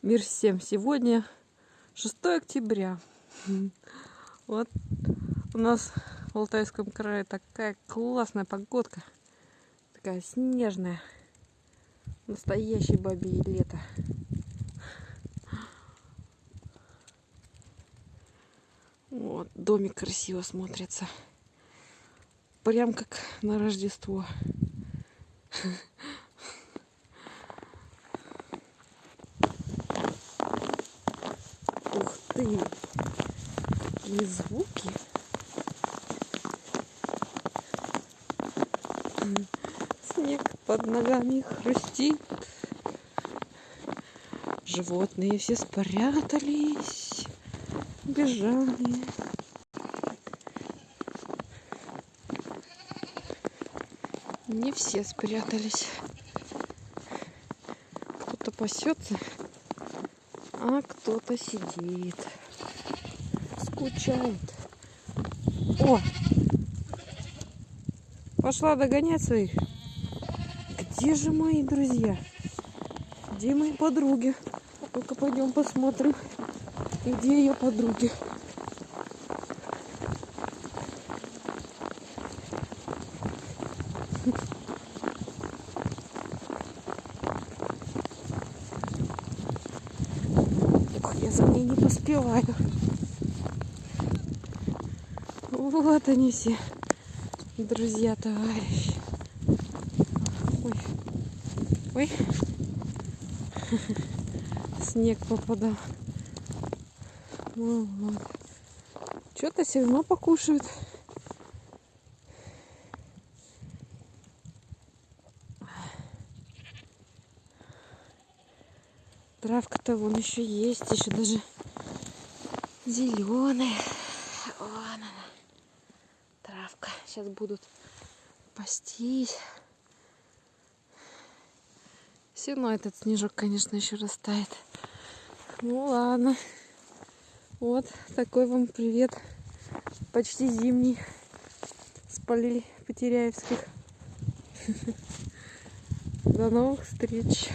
Мир всем! Сегодня 6 октября. Вот у нас в Алтайском крае такая классная погодка. Такая снежная. Настоящее бабье лето. Вот, домик красиво смотрится. Прям как на Рождество. Ты! И звуки. Снег под ногами хрустит. Животные все спрятались, бежали. Не все спрятались. Кто-то пасется, а кто-то сидит. Скучает. О! Пошла догонять своих. Где же мои друзья? Где мои подруги? Ну-ка пойдем посмотрим, где ее подруги. Ох, я за ней не поспеваю. Вот они все, друзья, товарищи. Ой, ой, снег попадал. Ну, вот. Что-то все равно покушают. Травка-то вон еще есть, еще даже зеленая. Вон она. Травка. Сейчас будут пастись. Все равно этот снежок, конечно, еще растает. Ну ладно. Вот такой вам привет. Почти зимний. Спалили Потеряевских. До новых встреч.